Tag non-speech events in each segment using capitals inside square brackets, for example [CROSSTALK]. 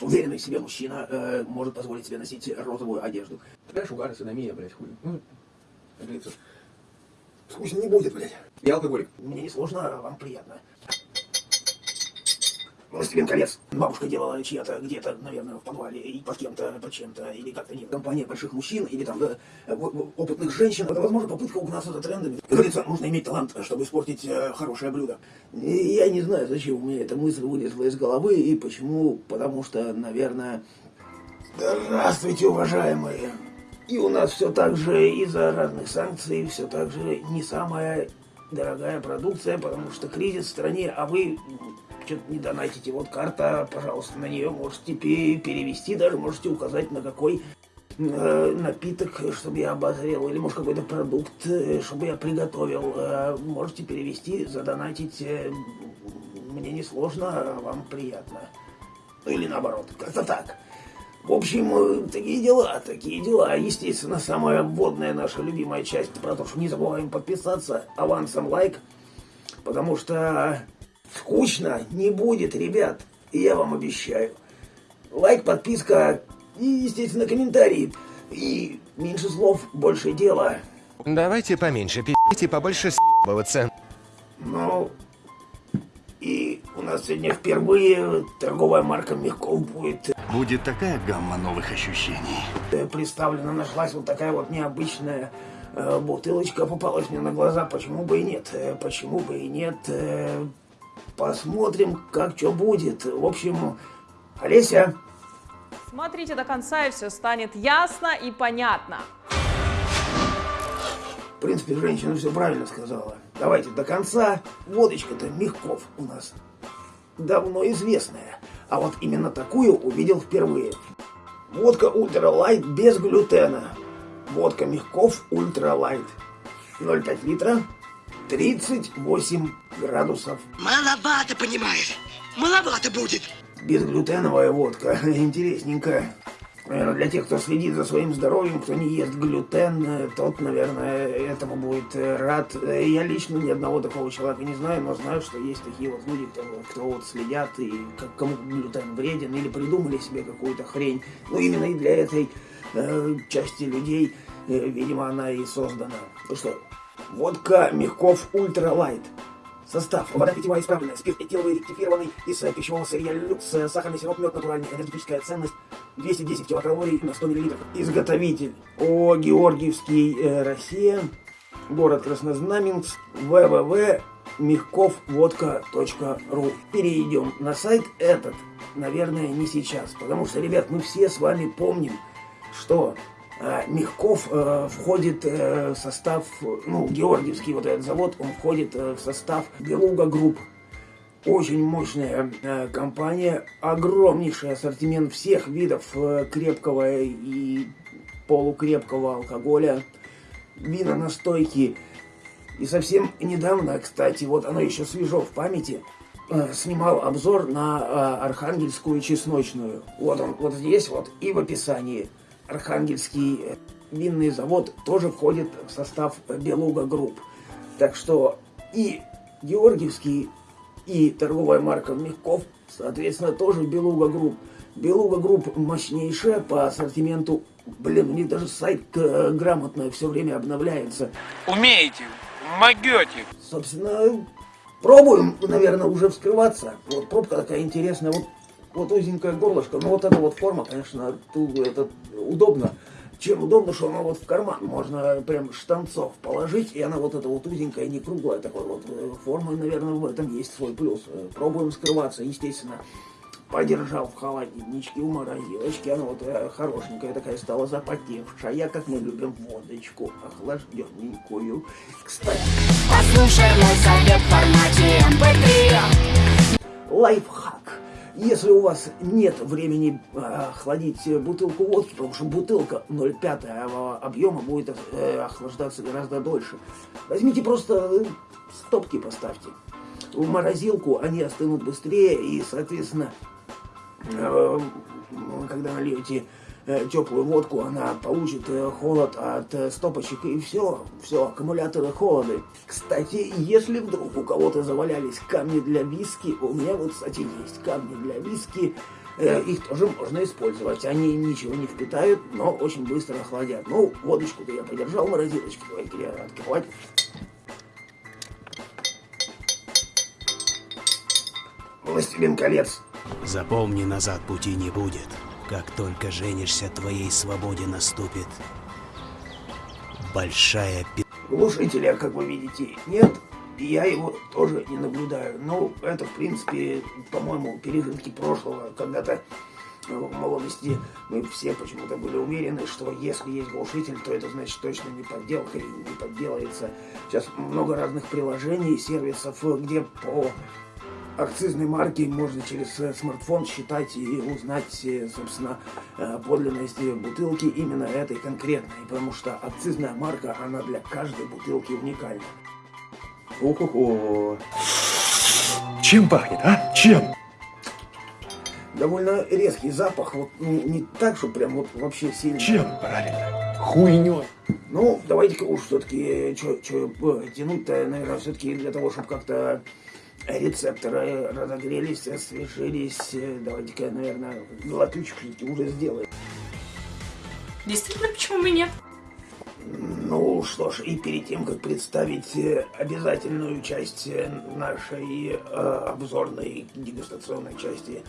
Уверенный в себе мужчина э, может позволить себе носить розовую одежду. Трэш, угар, синомия, блядь, хуй. Ну, как говорится, скучно не будет, блядь. Я алкоголик. Мне не сложно, а вам приятно. «Властелин колец». Бабушка делала чья-то где-то, наверное, в подвале, и под кем-то, под чем-то, или как-то нет. Компания больших мужчин, или там да, опытных женщин. Это, возможно, попытка угнаться за трендами. Как говорится, нужно иметь талант, чтобы испортить э, хорошее блюдо. И я не знаю, зачем у меня эта мысль вылезла из головы, и почему, потому что, наверное... Здравствуйте, уважаемые! И у нас все так же из-за разных санкций, все так же не самая дорогая продукция, потому что кризис в стране, а вы что-то не донатите. Вот карта, пожалуйста, на нее можете перевести, даже можете указать, на какой э, напиток, чтобы я обозрел, или, может, какой-то продукт, э, чтобы я приготовил. Э, можете перевести, задонатить. Мне не сложно, а вам приятно. Ну, или наоборот, как-то так. В общем, такие дела, такие дела. Естественно, самая вводная наша любимая часть про то, что не забываем подписаться авансом лайк, потому что Скучно не будет, ребят. Я вам обещаю. Лайк, подписка и, естественно, комментарии. И меньше слов, больше дела. Давайте поменьше пи***ть и побольше с***бываться. Ну, и у нас сегодня впервые торговая марка Мягков будет. Будет такая гамма новых ощущений. Э, представлена, нашлась вот такая вот необычная э, бутылочка, попалась мне на глаза. Почему бы и нет? Э, почему бы и нет? Э, Посмотрим, как что будет. В общем, Олеся. Смотрите до конца, и все станет ясно и понятно. В принципе, женщина все правильно сказала. Давайте до конца. Водочка-то Мягков у нас давно известная. А вот именно такую увидел впервые. Водка Ultra Light без глютена. Водка Мягков Ultra Light. 0,5 литра, 38 градусов. Маловато, понимаешь? Маловато будет. Безглютеновая водка. [LAUGHS] Интересненько. Наверное, для тех, кто следит за своим здоровьем, кто не ест глютен, тот, наверное, этому будет рад. Я лично ни одного такого человека не знаю, но знаю, что есть такие вот люди, кто, кто вот следят и как, кому глютен вреден, или придумали себе какую-то хрень. Ну, именно и для этой э, части людей, э, видимо, она и создана. Ну что, Водка Мягков Ultra Light. Состав. Вода питьевая исправленная, спирт этиловый ректифированный из э, пищевого сырья люкс, э, сахарный сироп, мед натуральный, энергетическая ценность 210 килокалорий на 100 мл. Изготовитель. О, Георгиевский, э, Россия. Город Краснознаменск. www myagkovvodka.ru Перейдем на сайт этот, наверное, не сейчас, потому что, ребят, мы все с вами помним, что Мягков э, входит э, в состав, ну, Георгиевский вот этот завод, он входит э, в состав Beluga Group. Очень мощная компания, огромнейший ассортимент всех видов крепкого и полукрепкого алкоголя, вина настойки. И совсем недавно, кстати, вот оно еще свежо в памяти, снимал обзор на Архангельскую чесночную. Вот он, вот здесь вот и в описании. Архангельский э, винный завод тоже входит в состав Beluga Group. Так что и Георгиевский, и торговая марка Мягков, соответственно, тоже Beluga Group. Beluga Group мощнейшая по ассортименту. Блин, у них даже сайт э, грамотно все время обновляется. Умеете, могете. Собственно, пробуем, наверное, уже вскрываться. Вот пробка такая интересная. Вот вот узенькое горлышко, но вот эта вот форма, конечно, это удобно. Чем удобно, что она вот в карман, можно прям штанцов положить, и она вот эта вот узенькая, не круглая такой вот э, форма, наверное, в этом есть свой плюс. Э, пробуем скрываться, естественно. Подержал в холодильничке у морозилочки, она вот э, хорошенькая такая стала запотевшая, как мы любим водочку охлажденненькую. Кстати. Послушай мой совет в формате MP3. Лайфхак если у вас нет времени э, охладить бутылку водки, потому что бутылка 0,5 объема будет э, охлаждаться гораздо дольше, возьмите просто стопки поставьте. В морозилку они остынут быстрее и, соответственно, э, когда нальете Э, теплую водку, она получит э, холод от э, стопочек и все, все, аккумуляторы холоды. Кстати, если вдруг у кого-то завалялись камни для виски, у меня вот, кстати, есть камни для виски, Э, Их тоже можно использовать. Они ничего не впитают, но очень быстро охладят. Ну, водочку-то я подержал в морозилочке. Давайте я открывать. Властелин колец. Запомни, назад пути не будет. Как только женишься, твоей свободе наступит большая пи... Глушителя, как вы видите, нет. И я его тоже не наблюдаю. Ну, это, в принципе, по-моему, пережитки прошлого. Когда-то в молодости мы все почему-то были уверены, что если есть глушитель, то это значит точно не подделка и не подделается. Сейчас много разных приложений, сервисов, где по акцизной марки можно через э, смартфон считать и узнать, э, собственно, э, подлинность бутылки именно этой конкретной, потому что акцизная марка, она для каждой бутылки уникальна. Ого-го. Чем пахнет, а? Чем? Довольно резкий запах, вот не, не так, что прям вот вообще сильно. Чем? Правильно. Хуйней. Ну, давайте-ка уж все-таки, что тянуть-то, наверное, все-таки для того, чтобы как-то рецепторы разогрелись, освежились. э, Давайте-ка, наверное, глоточек уже сделаем. Действительно, почему бы нет? Ну что ж, и перед тем, как представить э, обязательную часть э, нашей э, обзорной дегустационной части,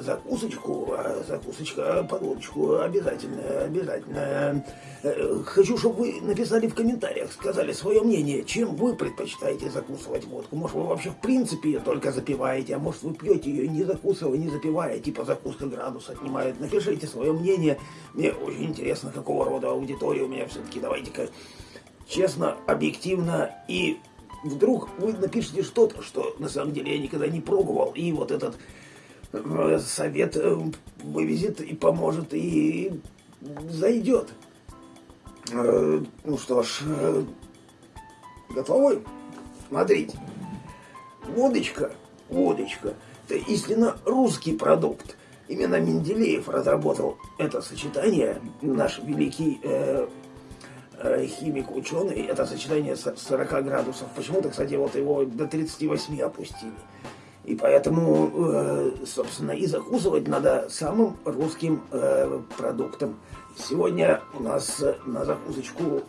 закусочку, а закусочка под водочку обязательно, обязательно. Э, Хочу, чтобы вы написали в комментариях, сказали свое мнение, чем вы предпочитаете закусывать водку. Может, вы вообще в принципе ее только запиваете, а может, вы пьете ее не закусывая, не запивая, типа закуска градус отнимает. Напишите свое мнение. Мне очень интересно, какого рода аудитория у меня все-таки. Давайте-ка честно, объективно и вдруг вы напишите что-то, что на самом деле я никогда не пробовал, и вот этот э, совет э, вывезет и поможет, и зайдет. Э, Ну что ж, э, готовы? Смотрите. Водочка, водочка, это истинно русский продукт. Именно Менделеев разработал это сочетание, наш великий э, э, химик, ученый, это сочетание с 40 градусов. Почему-то, кстати, вот его до 38 опустили. И поэтому, э, собственно, и закусывать надо самым русским э, продуктом. Сегодня у нас на закусочку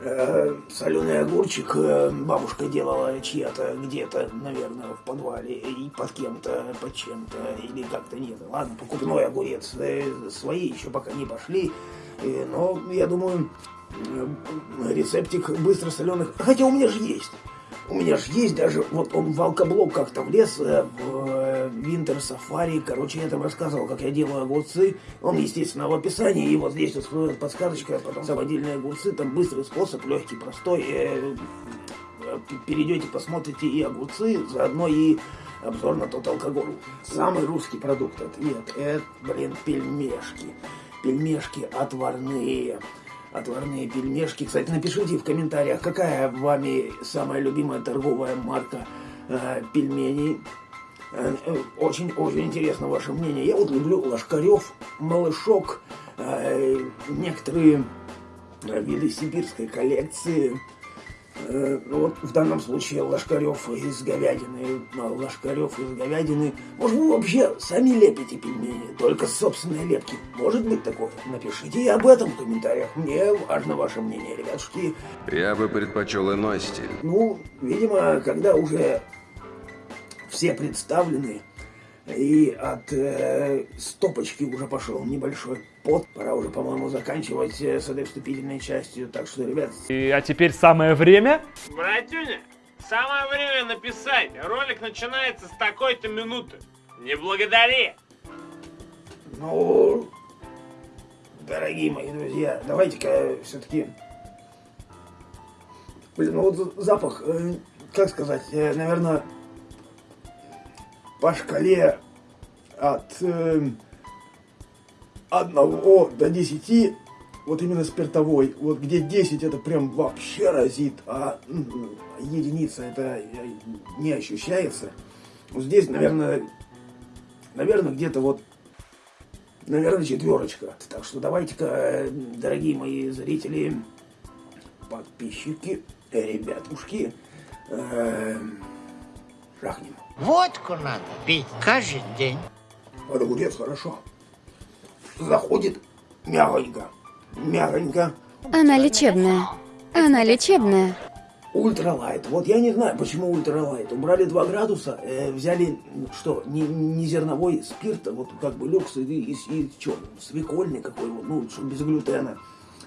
э, соленый огурчик э, бабушка делала чья-то где-то, наверное, в подвале, и под кем-то, под чем-то, или как-то нет. Ладно, покупной огурец. Свои еще пока не пошли. Но, я думаю, рецептик быстро соленых. Хотя у меня же есть. У меня же есть даже, вот он в алкоблок как-то влез э, в э, Winter Safari. Короче, я там рассказывал, как я делаю огурцы. Он, естественно, в описании. И вот здесь вот подсказочка, потом самодельные огурцы. Там быстрый способ, легкий, простой. Э, э, Перейдете, посмотрите и огурцы, заодно и обзор на тот алкоголь. Самый русский продукт ответ, это, блин, пельмешки. Пельмешки отварные. Отварные пельмешки. Кстати, напишите в комментариях, какая вами самая любимая торговая марка э, пельменей. Очень-очень интересно ваше мнение. Я вот люблю Ложкарев, Малышок, э, некоторые э, виды сибирской коллекции. Э, ну вот в данном случае Ложкарев из говядины, а Ложкарев из говядины. Может, вы вообще сами лепите пельмени, только с собственной лепки? Может быть такое? Напишите и об этом в комментариях. Мне важно ваше мнение, ребятушки. Я бы предпочел иной стиль. Ну, видимо, когда уже все представлены, и от э, стопочки уже пошел небольшой пот, пора уже, по-моему, заканчивать э, с этой вступительной частью. Так что, ребят, И, а теперь самое время. Братюня, самое время написать. Ролик начинается с такой-то минуты. Не благодари. Ну, дорогие мои друзья, давайте-ка все-таки... Блин, ну вот запах, э, как сказать, э, наверное, по шкале от 1 до 10, вот именно спиртовой, вот где 10 это прям вообще разит, а м, единица это э, не ощущается. Вот здесь, наверное, наверное, где-то вот наверное, четверочка. Так что давайте-ка, э, дорогие мои зрители, подписчики, э, ребятушки, э, жахнем. Водку надо пить каждый день. Под огурец хорошо. Заходит мягонько. Мягонько. Она лечебная. Она лечебная. Ultra Light. Вот я не знаю, почему Ultra Light. Убрали 2 градуса, э, взяли, что, не, не зерновой спирт, а вот как бы люкс и, и, и что, свекольный какой вот, ну, что без глютена.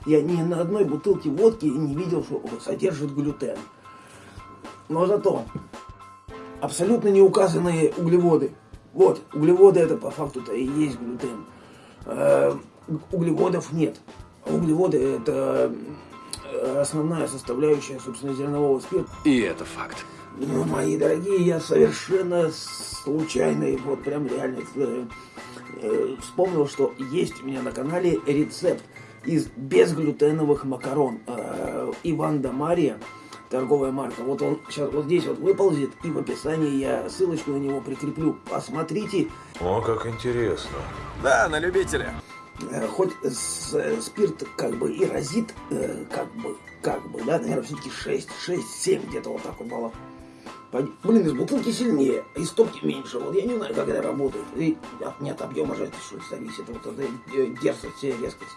Я ни на одной бутылке водки не видел, что содержит глютен. Но зато абсолютно не указанные углеводы. Вот, углеводы это по факту-то и есть глютен. Э, углеводов нет. Углеводы это э, основная составляющая, собственно, зернового спирта. И это факт. Ну, мои дорогие, я совершенно случайно, и вот прям реально э, вспомнил, что есть у меня на канале рецепт из безглютеновых макарон. Э, Иван да Мария, торговая марка. Вот он сейчас вот здесь вот выползет, и в описании я ссылочку на него прикреплю. Посмотрите. О, как интересно. Да, на любителя. Э, Хоть с- спирт как бы и разит, э, как бы, как бы, да, наверное, все-таки 6, 6, 7 где-то вот так вот было. Пойди- Блин, из бутылки сильнее, из стопки меньше. Вот я не знаю, как это работает. И от, не от объема же это что ли зависит. Вот это э, дерзость и резкость.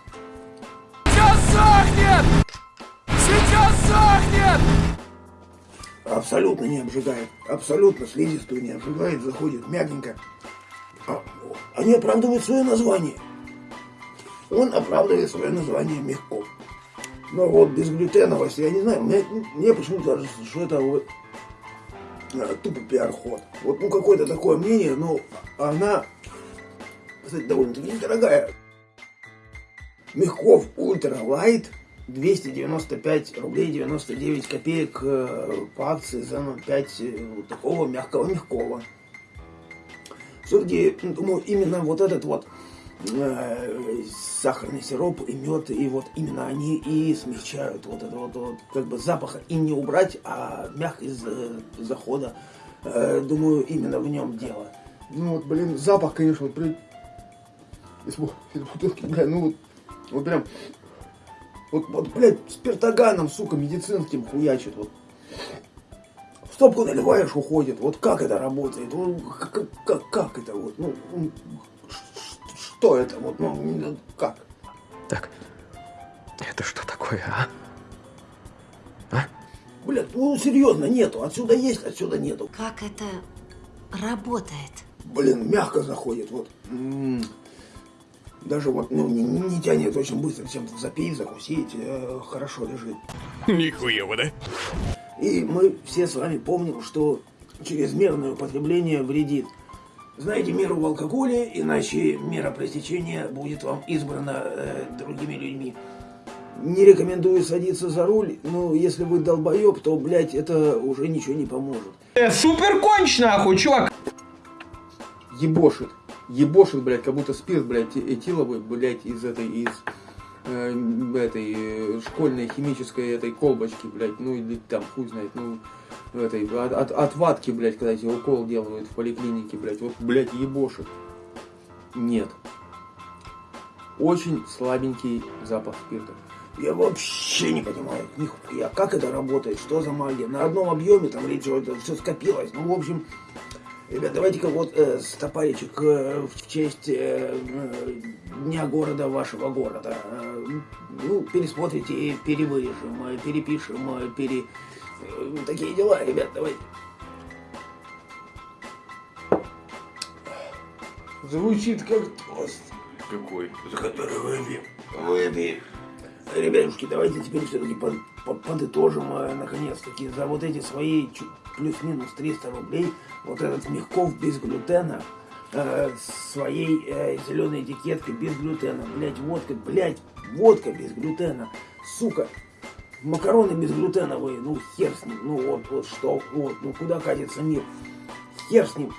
Абсолютно не обжигает. Абсолютно слизистую не обжигает, заходит мягенько. А, они оправдывают свое название. Он оправдывает свое название Мягков. Но вот безглютеновость, я не знаю, мне, мне почему-то кажется, что это вот, э, тупо пиар-ход. Вот ну какое-то такое мнение, но она, кстати, довольно-таки недорогая. Мягков Ultra Light 295 рублей 99 копеек э, по акции за 0,5 э, вот такого мягкого мягкого. Все-таки, думаю, именно вот этот вот э, сахарный сироп и мед, и вот именно они и смягчают вот это вот, вот как бы запаха и не убрать, а мягкость э, захода. Э, думаю, именно в нем дело. Ну вот, блин, запах, конечно, вот, блин, из бутылки, бля, ну вот, вот прям, вот, вот, блядь, спиртоганом, сука, медицинским хуячит, вот. В стопку наливаешь, уходит. Вот как это работает? Ну, как, как, как это вот? Ну, что это вот? Ну, как? Так, это что такое, а? Блядь, ну серьезно, нету. Отсюда есть, отсюда нету. Как это работает? Блин, мягко заходит, вот. М. Даже вот, ну, не, не- не тянет очень быстро чем-то запить, закусить, э, хорошо лежит. Нихуево, да? И мы все с вами помним, что чрезмерное употребление вредит. Знаете меру в алкоголе, иначе мера пресечения будет вам избрана э, другими людьми. Не рекомендую садиться за руль, но если вы долбоеб, то, блядь, это уже ничего не поможет. Супер конч нахуй, чувак! ебошит. Ебошит, блядь, как будто спирт, блядь, этиловый, блядь, из этой, из э, этой э, школьной химической этой колбочки, блядь, ну или там, хуй знает, ну, этой, от, от, от ватки, блядь, когда тебе укол делают в поликлинике, блядь, вот, блядь, ебошит. Нет. Очень слабенький запах спирта. Я вообще не понимаю, нихуя, как это работает, что за магия. На одном объеме там речь, все скопилось. Ну, в общем, ребят, давайте-ка вот э, стопаричек э, в честь э, э, дня города вашего города. Э, ну, пересмотрите и перевырежем, э, перепишем, э, пере... э, такие дела, ребят, давайте. Звучит как тост. Какой? За который выпьем. Выпьем. Ребятушки, давайте теперь все-таки под- под- подытожим, э, наконец-таки, за вот эти свои плюс-минус 300 рублей, вот этот Мягков без глютена, э, своей э, зеленой этикеткой без глютена, блять, водка, блять, водка без глютена, сука, макароны безглютеновые, ну хер с ним, ну вот, вот что, вот, ну куда катится мир, хер с ним,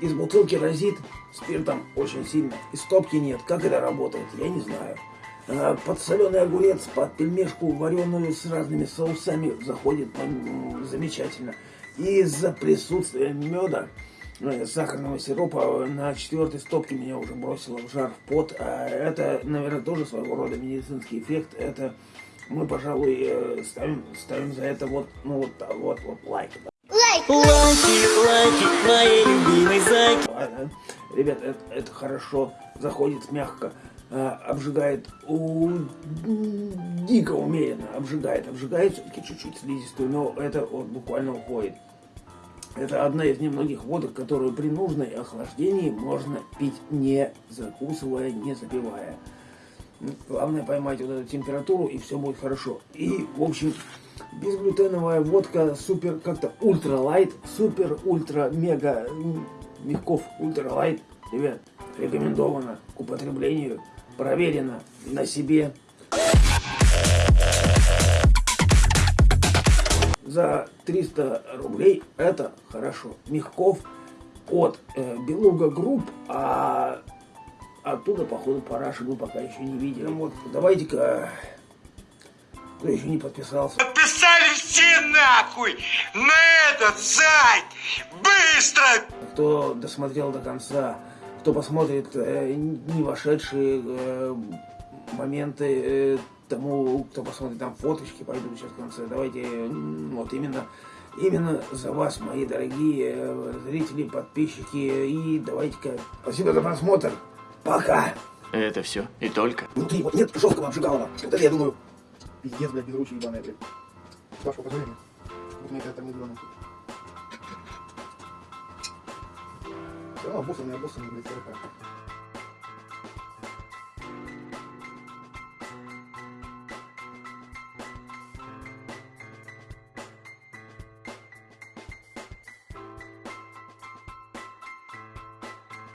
из бутылки разит спиртом очень сильно, из стопки нет, как это работает, я не знаю. А, Под соленый огурец, под пельмешку вареную с разными соусами заходит замечательно. И из-за присутствия меда, э, сахарного сиропа на четвертой стопке меня уже бросило в жар, в пот. А это, наверное, тоже своего рода медицинский эффект. Это мы, пожалуй, э, ставим, ставим за это вот, ну вот, вот, вот лайк. Лайк! Лайки, лайки, моей любимой зайки. Ладно. Ребят, это, это хорошо, заходит мягко, э, обжигает у дико умеренно, обжигает, обжигает все-таки чуть-чуть слизистую, но это вот буквально уходит. Это одна из немногих водок, которую при нужной охлаждении можно пить не закусывая, не запивая. Главное поймать вот эту температуру, и все будет хорошо. И, в общем, безглютеновая водка супер как-то ультра лайт, супер ультра мега Мягков ультра лайт, ребят, рекомендовано к употреблению, проверено на себе. За 300 рублей это хорошо. Мягков от э, Beluga Group, а оттуда, походу, параши мы пока еще не видели. Вот, давайте-ка, кто еще не подписался, Подписали все нахуй на этот сайт! Быстро! кто досмотрел до конца, кто посмотрит э, не вошедшие э, моменты, э, тому, кто посмотрит там фоточки, пойдут сейчас в конце. Давайте вот именно, именно за вас, мои дорогие э, зрители, подписчики, и давайте-ка спасибо за просмотр. Пока! Это все и только. Внутри вот нет жесткого обжигалова. Это я думаю, пиздец, блядь, безручие ебаные, блядь. С вашего позволения. Вот мне это там не Все равно обоссанные, обоссанные, блядь, 40.